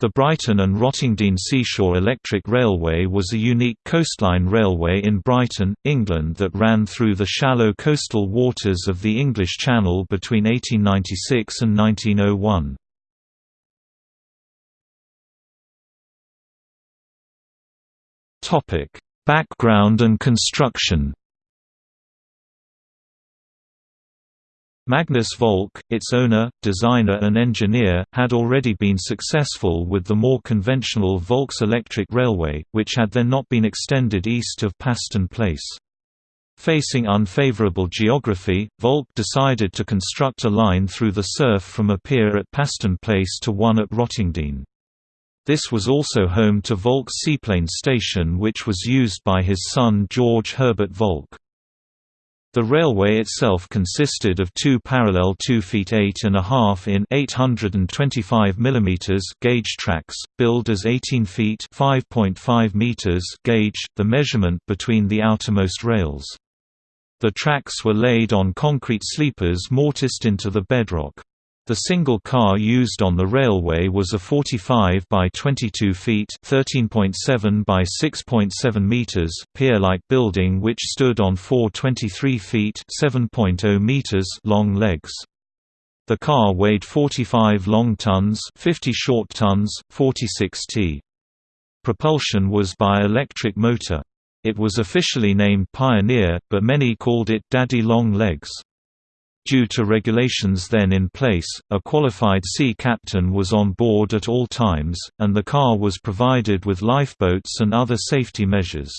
The Brighton and Rottingdean Seashore Electric Railway was a unique coastline railway in Brighton, England that ran through the shallow coastal waters of the English Channel between 1896 and 1901. Background and construction Magnus Volk, its owner, designer and engineer, had already been successful with the more conventional Volks Electric Railway, which had then not been extended east of Paston Place. Facing unfavorable geography, Volk decided to construct a line through the surf from a pier at Paston Place to one at Rottingdean. This was also home to Volk's seaplane station which was used by his son George Herbert Volk. The railway itself consisted of two parallel 2 feet 8 and a half in 825 mm gauge tracks, billed as 18 feet 5.5 meters gauge, the measurement between the outermost rails. The tracks were laid on concrete sleepers mortised into the bedrock. The single car used on the railway was a 45 by 22 feet (13.7 by 6.7 meters) pier-like building which stood on four 23 feet (7.0 meters) long legs. The car weighed 45 long tons, 50 short tons, 46 t. Propulsion was by electric motor. It was officially named Pioneer, but many called it Daddy Long Legs. Due to regulations then in place, a qualified sea captain was on board at all times, and the car was provided with lifeboats and other safety measures.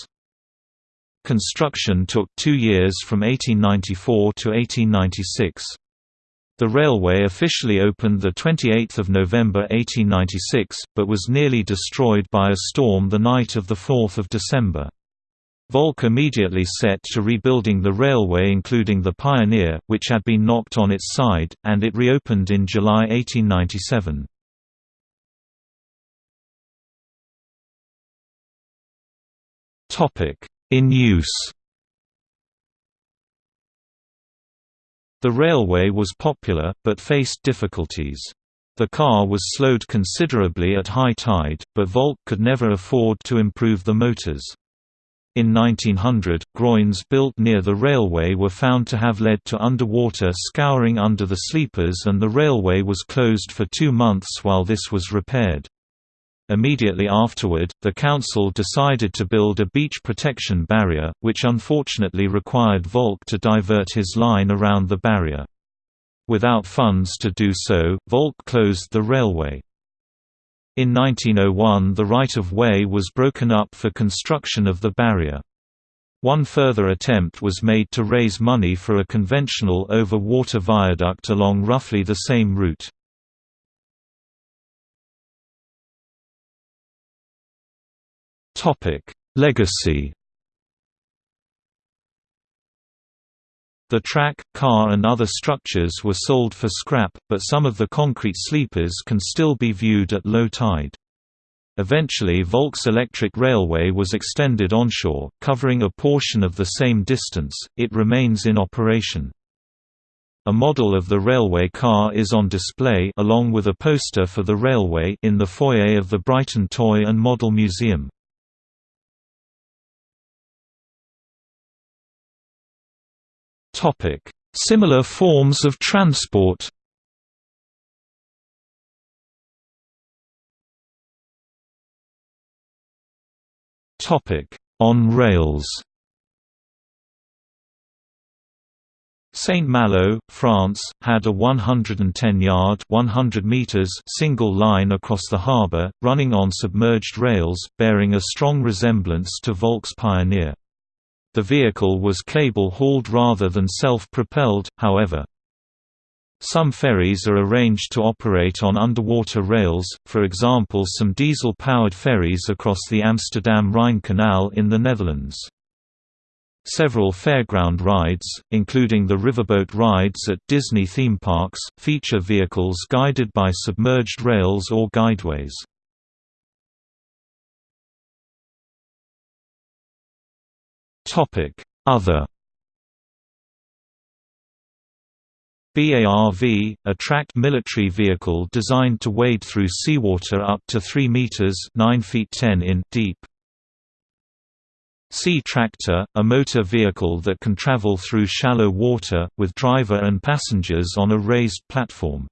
Construction took two years from 1894 to 1896. The railway officially opened 28 November 1896, but was nearly destroyed by a storm the night of 4 December. Volk immediately set to rebuilding the railway including the Pioneer, which had been knocked on its side, and it reopened in July 1897. In use The railway was popular, but faced difficulties. The car was slowed considerably at high tide, but Volk could never afford to improve the motors. In 1900, groins built near the railway were found to have led to underwater scouring under the sleepers and the railway was closed for two months while this was repaired. Immediately afterward, the council decided to build a beach protection barrier, which unfortunately required Volk to divert his line around the barrier. Without funds to do so, Volk closed the railway. In 1901 the right-of-way was broken up for construction of the barrier. One further attempt was made to raise money for a conventional over-water viaduct along roughly the same route. Legacy The track, car and other structures were sold for scrap, but some of the concrete sleepers can still be viewed at low tide. Eventually Volks Electric Railway was extended onshore, covering a portion of the same distance, it remains in operation. A model of the railway car is on display along with a poster for the railway in the foyer of the Brighton Toy and Model Museum. Similar forms of transport. On rails. Saint Malo, France, had a 110-yard (100 meters) single line across the harbour, running on submerged rails, bearing a strong resemblance to Volks Pioneer. The vehicle was cable-hauled rather than self-propelled, however. Some ferries are arranged to operate on underwater rails, for example some diesel-powered ferries across the Amsterdam-Rhine Canal in the Netherlands. Several fairground rides, including the riverboat rides at Disney theme parks, feature vehicles guided by submerged rails or guideways. Other BARV, a tracked military vehicle designed to wade through seawater up to 3 meters (9 feet 10 in) deep. Sea Tractor, a motor vehicle that can travel through shallow water, with driver and passengers on a raised platform.